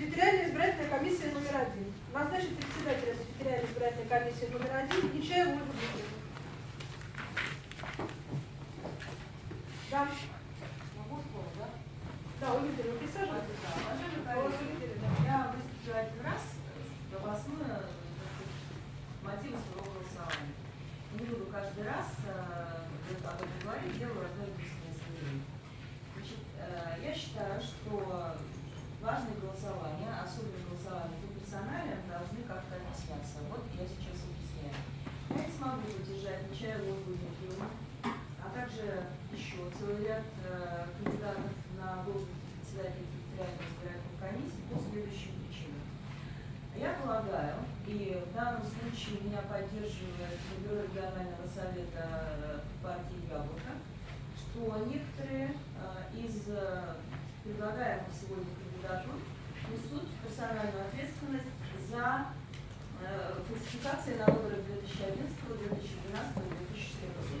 Территориальная избирательная комиссия номер один. Назначить председателя территориальной избирательной комиссии номер один Нечаеву Ольгу Дмитриевну. Да. Могу слово, да? Да, Ольга Дмитриевна, присаживайтесь. Да, уважаемые Голос коллеги. Я выступлю один раз, голосную мотивы своего голосования. Не буду каждый раз э, об этом говорить, делаю одно единственное заявление. Значит, э, я считаю, что важные голосования, особенно голосования по персоналиям, должны как-то объясняться. Вот я сейчас объясняю. Смогу поддержать Нечаеву Дмитриевну, а также еще целый ряд э, кандидатов на должность председателя территориальной избирательной комиссии по следующим причинам. Я полагаю, и в данном случае меня поддерживает бюро регионального совета э, партии «Яблоко», что некоторые э, из э, предлагаемых сегодня кандидатур несут персональную ответственность за э, фальсификации на выборах 2011, 2012 и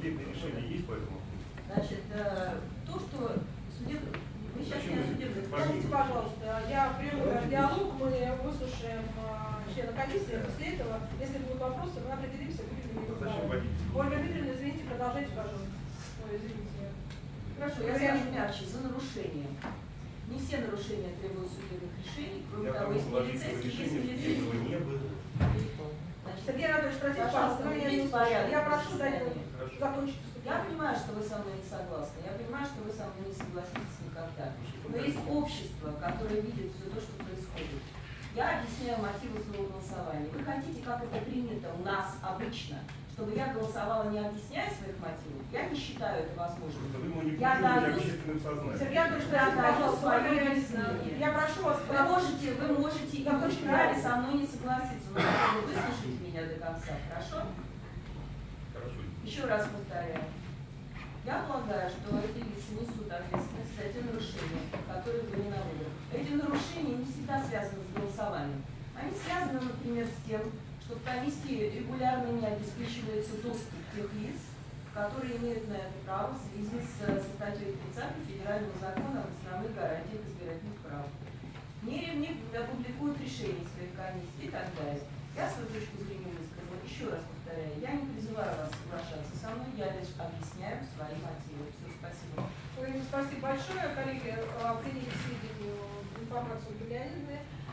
2014 Судебное решение есть по этому? Значит, э, то, что судебный... Мы сейчас не о судебных Подождите, пожалуйста, я ваш диалог, мы выслушаем а, члена комиссии, после этого, если будут вопросы, мы определимся, будем ли их Зачем задавать. вводить? Ольга Дмитриевна, извините, продолжайте, пожалуйста. Ой, извините. Хорошо, я скажу мягче, за нарушение. Не все нарушения требуют судебных решений, кроме Я того, есть полицейские, есть решения милицейские. Сергей Анатольевич, простите, Пожалуйста, вы меня не наведите слышали. порядок Я прошу дать закончить Я понимаю, что вы со мной не согласны, я понимаю, что вы со мной не согласитесь никогда. Но есть общество, которое видит все то, что происходит. Я объясняю мотивы своего голосования. Вы хотите, как это принято у нас обычно, чтобы я голосовала, не объясняя своих мотивов? Я не считаю это возможным. Вы Я даю-. Сергей Анатольевич, Я даю свое объяснение. я прошу вас, Вы можете, вы можете и вы вправе со мной не согласиться, но бы выслушайте меня до конца, хорошо? Хорошо. Еще раз повторяю. Я полагаю, что эти лица несут ответственность за те нарушения, которые были на выборах. Эти нарушения не всегда связаны с голосованием. Они связаны, например, с тем, что в комиссии регулярно не обеспечивается доступ тех лиц, которые имеют на это право в связи с, со статьей 30 Федерального закона об основных гарантиях избирательных прав. Не, не опубликуют решения своих комиссий и так далее. Я свою точку зрения высказала. Еще раз повторяю, я не призываю вас соглашаться со мной, я лишь объясняю свои мотивы. Все, спасибо. Ой, спасибо большое, коллеги, а, приняли к сведению информацию.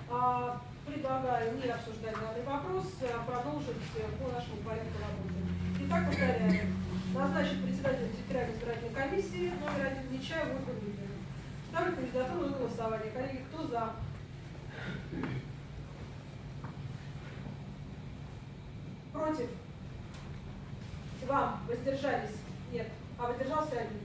А, Предлагаю не обсуждать данный вопрос, а продолжить по нашему порядку работы. Итак, повторяю. Назначить председателя территориальной избирательной комиссии номер один Нечаев Ольгу Дмитриевну. Ставлю кандидатуру на голосование. Коллеги, кто за? Против? Два. Воздержались? Нет. А воздержался один.